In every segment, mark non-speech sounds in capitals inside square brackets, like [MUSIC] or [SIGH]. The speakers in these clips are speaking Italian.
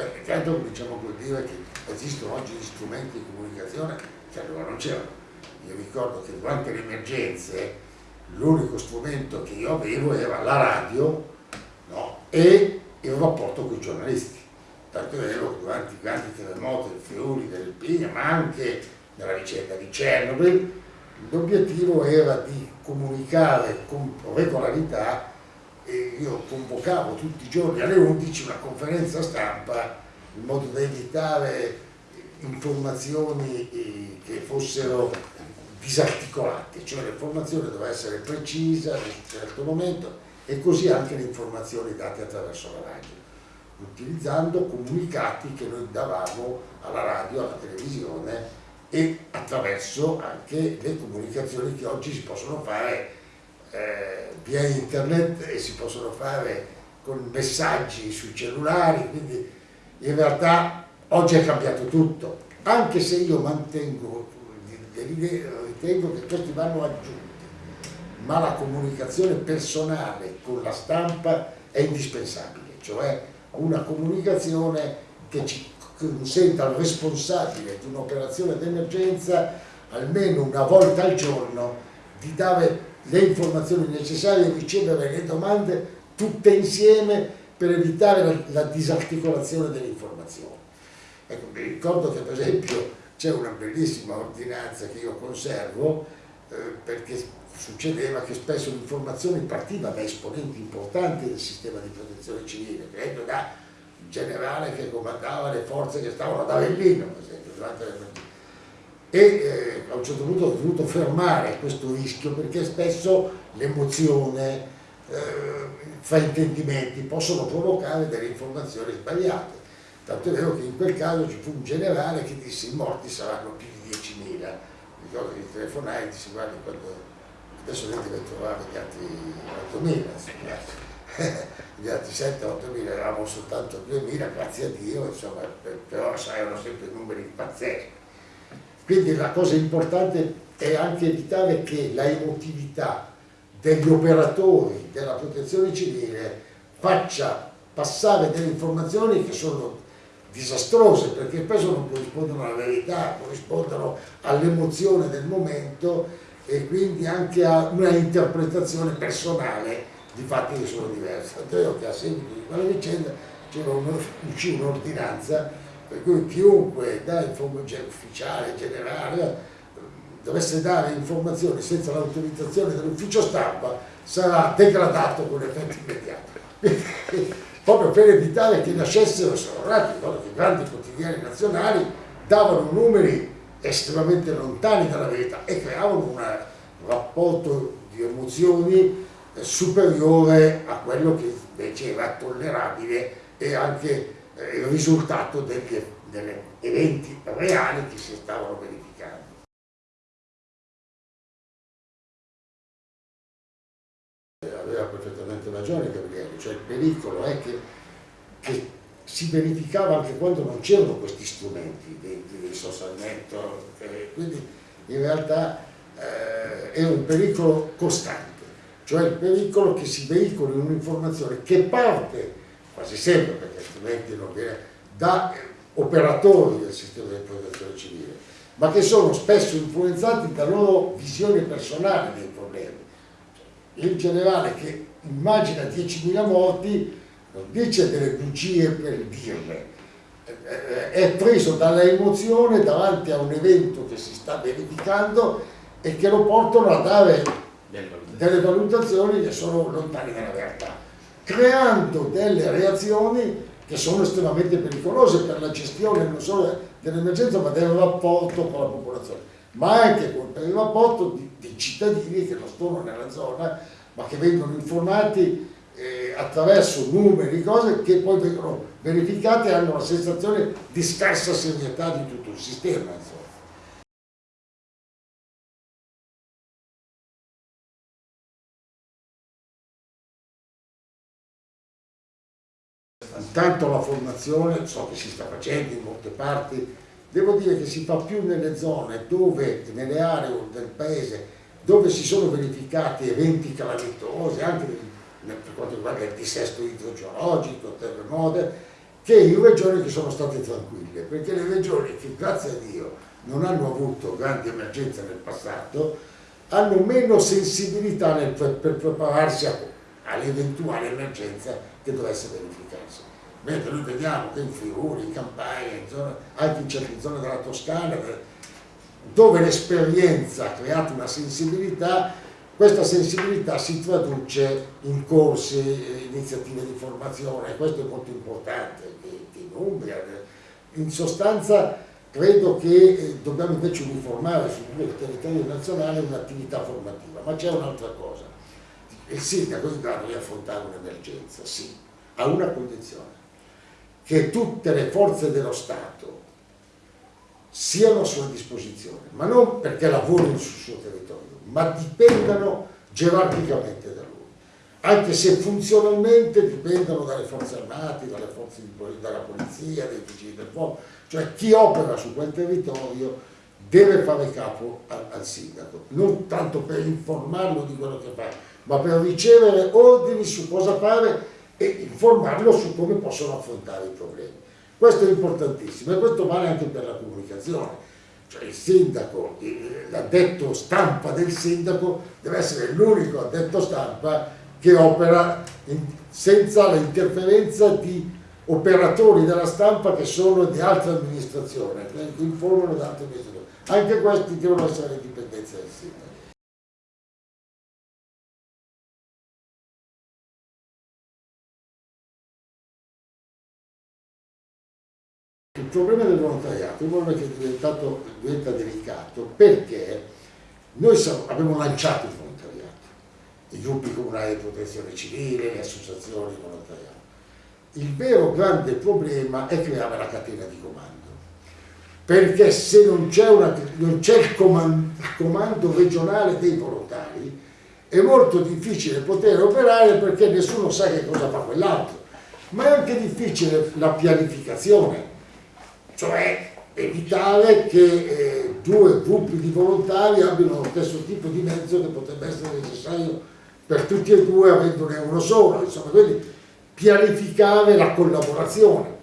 Beh, intanto cominciamo col dire che esistono oggi gli strumenti di comunicazione che allora non c'erano. Io ricordo che durante le emergenze l'unico strumento che io avevo era la radio no? e il rapporto con i giornalisti. Tanto è vero che durante i grandi terremoti del Friuli, dell'Irpinia, ma anche nella vicenda di Chernobyl, l'obiettivo era di comunicare con regolarità e io convocavo tutti i giorni alle 11 una conferenza stampa in modo da evitare informazioni eh, che fossero disarticolate, cioè l'informazione doveva essere precisa in un certo momento e così anche le informazioni date attraverso la radio, utilizzando comunicati che noi davamo alla radio, alla televisione e attraverso anche le comunicazioni che oggi si possono fare eh, via internet e si possono fare con messaggi sui cellulari, quindi in realtà oggi è cambiato tutto, anche se io mantengo, ritengo che questi vanno aggiunti, ma la comunicazione personale con la stampa è indispensabile, cioè una comunicazione che ci consenta al responsabile di un'operazione d'emergenza almeno una volta al giorno di dare le informazioni necessarie e ricevere le domande tutte insieme per evitare la, la disarticolazione delle informazioni. Ecco, mi ricordo che per esempio c'è una bellissima ordinanza che io conservo eh, perché succedeva che spesso l'informazione partiva da esponenti importanti del sistema di protezione civile, esempio da generale che comandava le forze che stavano ad Avellino, per esempio, durante le e eh, a un certo punto ho dovuto fermare questo rischio perché spesso l'emozione, eh, fraintendimenti possono provocare delle informazioni sbagliate. Tanto è vero che in quel caso ci fu un generale che disse i morti saranno più di 10.000. Ricordo che telefonai e dissi guardi quando adesso lei deve trovare gli altri 8.000 gli altri 7-8 mila eravamo soltanto 2 mila, grazie a Dio, insomma, però erano sempre numeri pazzeschi. Quindi la cosa importante è anche evitare che la emotività degli operatori della protezione civile faccia passare delle informazioni che sono disastrose perché spesso non corrispondono alla verità, corrispondono all'emozione del momento e quindi anche a una interpretazione personale di fatti che sono diversi. Tanto che a seguito di quella vicenda c'era un'ordinanza per cui chiunque da informazione ufficiale, generale, dovesse dare informazioni senza l'autorizzazione dell'ufficio stampa sarà degradato con effetto immediato. Proprio per evitare che nascessero sorrati, che i grandi quotidiani nazionali davano numeri estremamente lontani dalla verità e creavano un rapporto di emozioni superiore a quello che invece era tollerabile e anche il risultato degli, degli eventi reali che si stavano verificando. Aveva perfettamente ragione Gabriele, cioè il pericolo è che, che si verificava anche quando non c'erano questi strumenti dei, dei social network, eh, quindi in realtà eh, è un pericolo costante cioè il pericolo che si veicoli un'informazione che parte, quasi sempre perché altrimenti non viene, da operatori del sistema di protezione civile, ma che sono spesso influenzati da loro visione personale dei problemi. Il generale che immagina 10.000 morti non dice delle bugie per dirle, è preso dalla emozione davanti a un evento che si sta verificando e che lo portano a dare delle valutazioni che sono lontane dalla realtà, creando delle reazioni che sono estremamente pericolose per la gestione non solo dell'emergenza ma del rapporto con la popolazione, ma anche per il rapporto di, di cittadini che non sono nella zona ma che vengono informati eh, attraverso numeri, cose che poi vengono verificate e hanno la sensazione di scarsa serietà di tutto il sistema. Insomma. Intanto la formazione, so che si sta facendo in molte parti, devo dire che si fa più nelle zone dove, nelle aree del paese dove si sono verificati eventi calamitosi, anche per quanto riguarda il dissesto idrogeologico, terremoto, che in regioni che sono state tranquille, perché le regioni che grazie a Dio non hanno avuto grandi emergenze nel passato, hanno meno sensibilità nel, per prepararsi all'eventuale emergenza che dovesse verificarsi. Mentre noi vediamo che in Friuli, in Campania, in zone, anche in certe zone della Toscana, dove l'esperienza ha creato una sensibilità, questa sensibilità si traduce in corsi, eh, iniziative di formazione, questo è molto importante, in Umbria. In sostanza credo che eh, dobbiamo invece uniformare sul territorio nazionale un'attività formativa, ma c'è un'altra cosa. Il sindaco in grado di affrontare un'emergenza, sì, a una condizione, che tutte le forze dello Stato siano a sua disposizione, ma non perché lavorino sul suo territorio, ma dipendano gerarchicamente da lui, anche se funzionalmente dipendono dalle forze armate, dalle forze di, dalla polizia, dai vigili del fuoco, cioè chi opera su quel territorio deve fare capo al, al sindaco, non tanto per informarlo di quello che fa, ma per ricevere ordini su cosa fare e informarlo su come possono affrontare i problemi. Questo è importantissimo e questo vale anche per la comunicazione. Cioè il sindaco, l'addetto stampa del sindaco deve essere l'unico addetto stampa che opera in, senza l'interferenza di operatori della stampa che sono di altre amministrazioni, che informano da altre amministrazioni. Anche questi devono essere in dipendenza del sindaco. Problema del volontariato è un problema che diventa delicato perché noi abbiamo lanciato il volontariato, i gruppi comunali di protezione civile, le associazioni di volontariato. Il vero grande problema è creare la catena di comando, perché se non c'è il comando regionale dei volontari è molto difficile poter operare perché nessuno sa che cosa fa quell'altro, ma è anche difficile la pianificazione cioè evitare che eh, due gruppi di volontari abbiano lo stesso tipo di mezzo che potrebbe essere necessario per tutti e due avendone uno solo, insomma, quindi pianificare la collaborazione.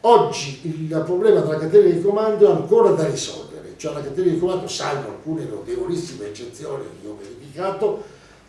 Oggi il problema della catena di comando è ancora da risolvere, cioè la catena di comando, salvo alcune notevolissime eccezioni che ho verificato,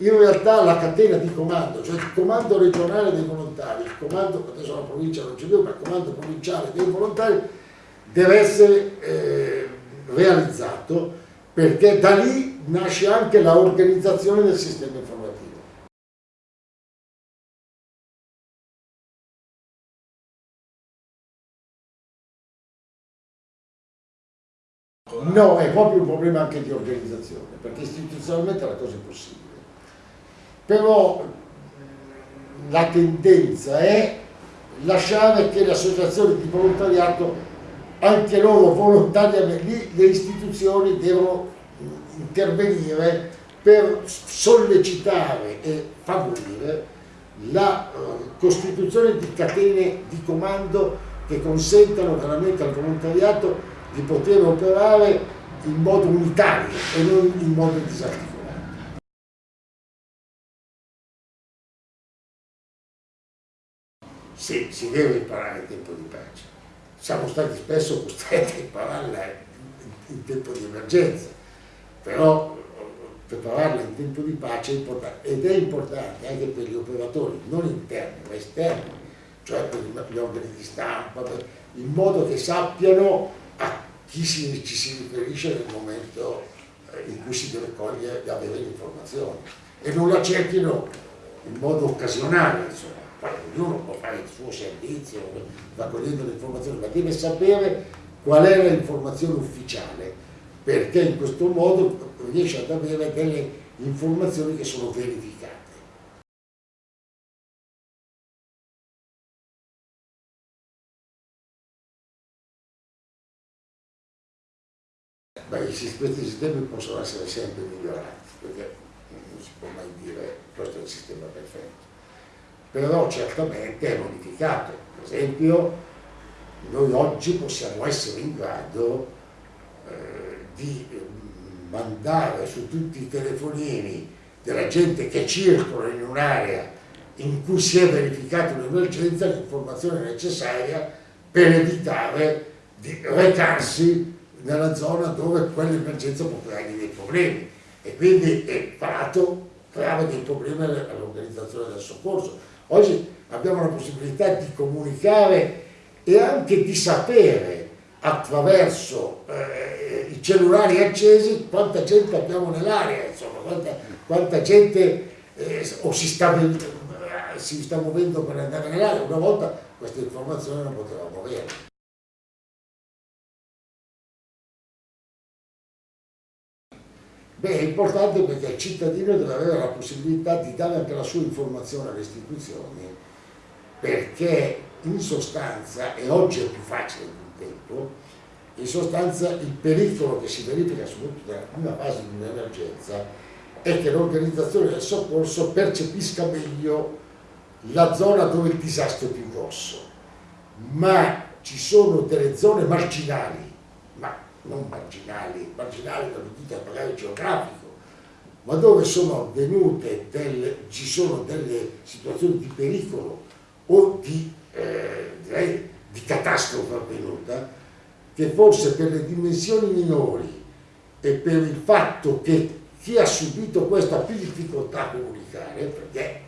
in realtà la catena di comando, cioè il comando regionale dei volontari, il comando, adesso la provincia non c'è più, ma il comando provinciale dei volontari deve essere eh, realizzato perché da lì nasce anche l'organizzazione del sistema informativo. No, è proprio un problema anche di organizzazione, perché istituzionalmente la cosa è possibile però la tendenza è lasciare che le associazioni di volontariato, anche loro volontariamente, lì le istituzioni devono intervenire per sollecitare e favorire la uh, costituzione di catene di comando che consentano veramente al volontariato di poter operare in modo unitario e non in modo disarticolato. Sì, si deve imparare in tempo di pace. Siamo stati spesso costretti a impararla in tempo di emergenza, però prepararla in tempo di pace è importante ed è importante anche per gli operatori, non interni ma esterni, cioè per gli organi di stampa, in modo che sappiano a chi si, ci si riferisce nel momento eh, in cui si deve cogliere e avere l'informazione e non la cerchino in modo occasionale, insomma ognuno può fare il suo servizio, raccogliendo le informazioni, ma deve sapere qual è l'informazione ufficiale, perché in questo modo riesce ad avere delle informazioni che sono verificate. Beh, questi sistemi possono essere sempre migliorati, perché non si può mai dire questo è il sistema perfetto però certamente è modificato. Per esempio, noi oggi possiamo essere in grado eh, di mandare su tutti i telefonini della gente che circola in un'area in cui si è verificata un'emergenza l'informazione necessaria per evitare di recarsi nella zona dove quell'emergenza può creare dei problemi e quindi è parato creava dei problemi all'organizzazione del soccorso. Oggi abbiamo la possibilità di comunicare e anche di sapere attraverso eh, i cellulari accesi quanta gente abbiamo nell'area, insomma, quanta, quanta gente eh, o si sta, si sta muovendo per andare nell'area. Una volta queste informazioni non potevamo avere. Beh, è importante perché il cittadino deve avere la possibilità di dare anche la sua informazione alle istituzioni, perché in sostanza, e oggi è più facile di un tempo, in sostanza il pericolo che si verifica soprattutto nella prima fase di un'emergenza è che l'organizzazione del soccorso percepisca meglio la zona dove il disastro è più grosso, ma ci sono delle zone marginali non marginali, marginali dal punto di vista magari geografico, ma dove sono avvenute delle, ci sono delle situazioni di pericolo o di, eh, direi, di catastrofe avvenuta, che forse per le dimensioni minori e per il fatto che chi ha subito questo ha più difficoltà a comunicare, perché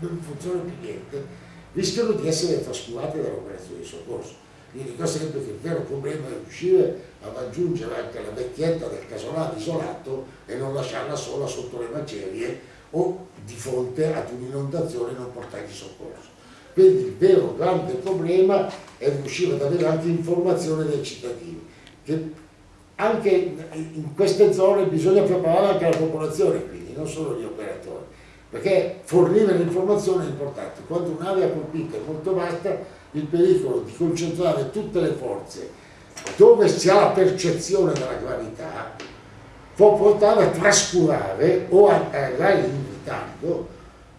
non funziona più niente, rischiano di essere trascurate dall'operazione di soccorso. Io dico sempre che il vero problema è riuscire a raggiungere anche la vecchietta del casolano isolato e non lasciarla sola sotto le macerie o di fronte ad un'inondazione non portargli soccorso. Quindi il vero grande problema è riuscire ad avere anche informazione dei cittadini, che anche in queste zone bisogna preparare anche la popolazione, quindi non solo gli operatori, perché fornire l'informazione è importante. Quando un'area colpita è molto vasta, il pericolo di concentrare tutte le forze dove si ha la percezione della gravità può portare a trascurare o a arrivare in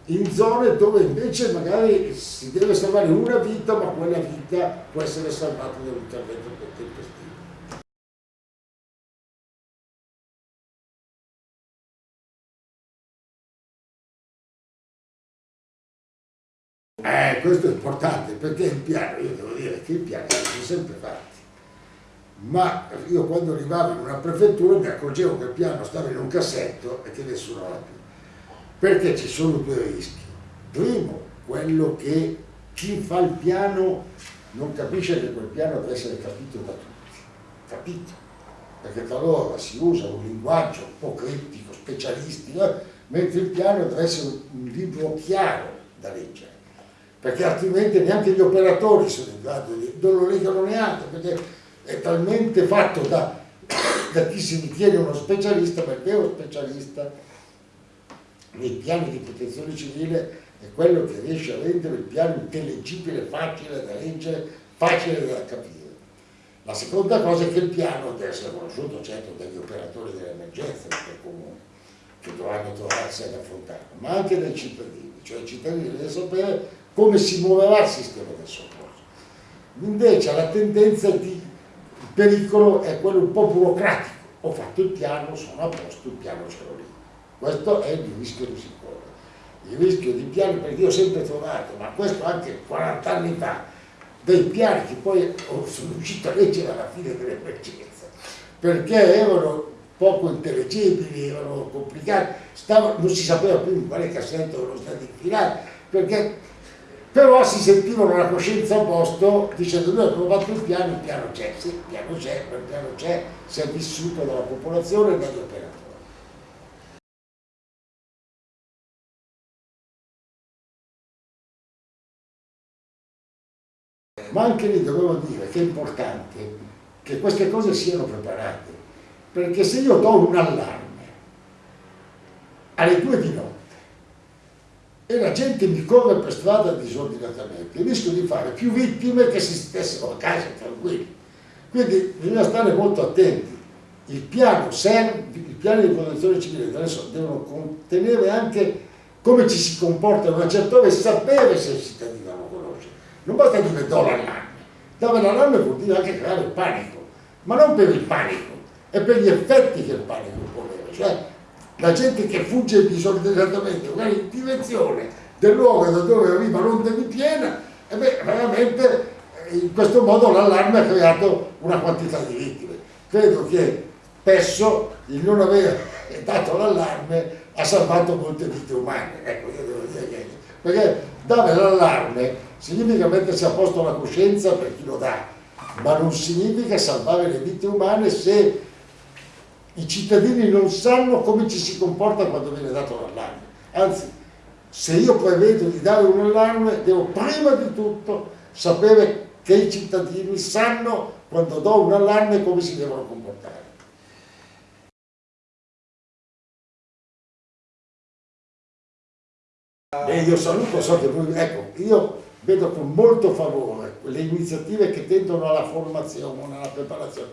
in zone dove invece magari si deve salvare una vita ma quella vita può essere salvata da un intervento tempestivo. Eh, questo è importante perché il piano, io devo dire che il piano si sono sempre fatti, ma io quando arrivavo in una prefettura mi accorgevo che il piano stava in un cassetto e che nessuno l'ha più. Perché ci sono due rischi. Primo, quello che chi fa il piano non capisce che quel piano deve essere capito da tutti, capito? Perché talora si usa un linguaggio un po' criptico, specialistico, eh, mentre il piano deve essere un libro chiaro da leggere perché altrimenti neanche gli operatori sono in grado di, non lo leggono neanche, perché è talmente fatto da, da chi si ritiene uno specialista, ma il vero specialista nei piani di protezione civile è quello che riesce a rendere il piano intellegibile, facile da leggere, facile da capire. La seconda cosa è che il piano deve essere conosciuto certo dagli operatori dell'emergenza del comune, che dovranno trovarsi ad affrontarlo, ma anche dai cittadini, cioè i cittadini devono sapere come si muoverà il sistema del soccorso. Invece la tendenza di il pericolo è quello un po' burocratico. Ho fatto il piano, sono a posto, il piano ce l'ho lì. Questo è il rischio che si. Il rischio di piani, perché io ho sempre trovato, ma questo anche 40 anni fa, dei piani che poi sono riuscito a leggere alla fine dell'emergenza, perché erano poco intellegibili, erano complicati, stavano, non si sapeva più in quale cassetto erano stati infilati, perché però si sentivano la coscienza a posto dicendo noi abbiamo fatto il piano, il piano c'è, sì, il piano c'è, il piano c'è, si è vissuto dalla popolazione e dagli operatori. Ma anche lì dovevo dire che è importante che queste cose siano preparate, perché se io do un allarme alle due di notte, e la gente mi corre per strada disordinatamente, rischio di fare più vittime che se stessero a casa tranquilli. Quindi bisogna stare molto attenti. Il piano serve, i piani di protezione civile adesso devono contenere anche come ci si comporta in una certa ora e sapere se il cittadino lo conosce. Non basta dire do l'allarme. Dare l'allarme vuol dire anche creare il panico, ma non per il panico, è per gli effetti che il panico può avere. Cioè, la gente che fugge disordinatamente, magari in direzione del luogo da dove arriva l'onda di piena, e beh, veramente eh, in questo modo l'allarme ha creato una quantità di vittime. Credo che spesso il non aver [LAUGHS] dato l'allarme ha salvato molte vite umane. Ecco, io devo dire che, perché dare l'allarme significa mettersi a posto la coscienza per chi lo dà, ma non significa salvare le vite umane se i cittadini non sanno come ci si comporta quando viene dato l'allarme. Anzi, se io prevedo di dare un allarme, devo prima di tutto sapere che i cittadini sanno quando do un allarme come si devono comportare. E io saluto, so che voi, ecco, io vedo con molto favore le iniziative che tendono alla formazione, alla preparazione,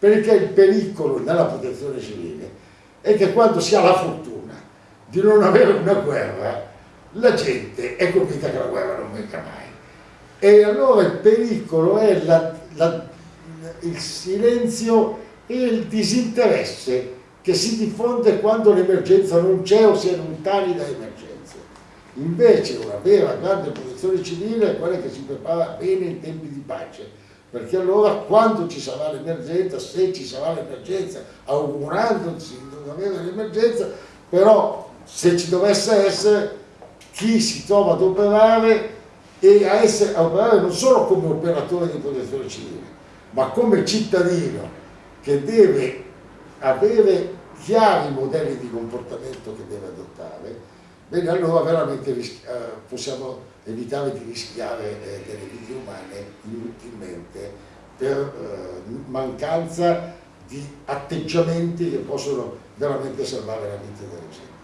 perché il pericolo nella protezione civile è che quando si ha la fortuna di non avere una guerra, la gente è convinta che la guerra non venga mai. E allora il pericolo è la, la, il silenzio e il disinteresse che si diffonde quando l'emergenza non c'è o si è lontani da emergenze. Invece una vera grande protezione civile è quella che si prepara bene in tempi di pace, perché allora quando ci sarà l'emergenza, se ci sarà l'emergenza, augurandosi di non avere l'emergenza, però se ci dovesse essere chi si trova ad operare e a, essere, a operare non solo come operatore di protezione civile, ma come cittadino che deve avere chiari modelli di comportamento che deve adottare bene allora veramente eh, possiamo evitare di rischiare eh, delle vite umane inutilmente per eh, mancanza di atteggiamenti che possono veramente salvare la vita della gente.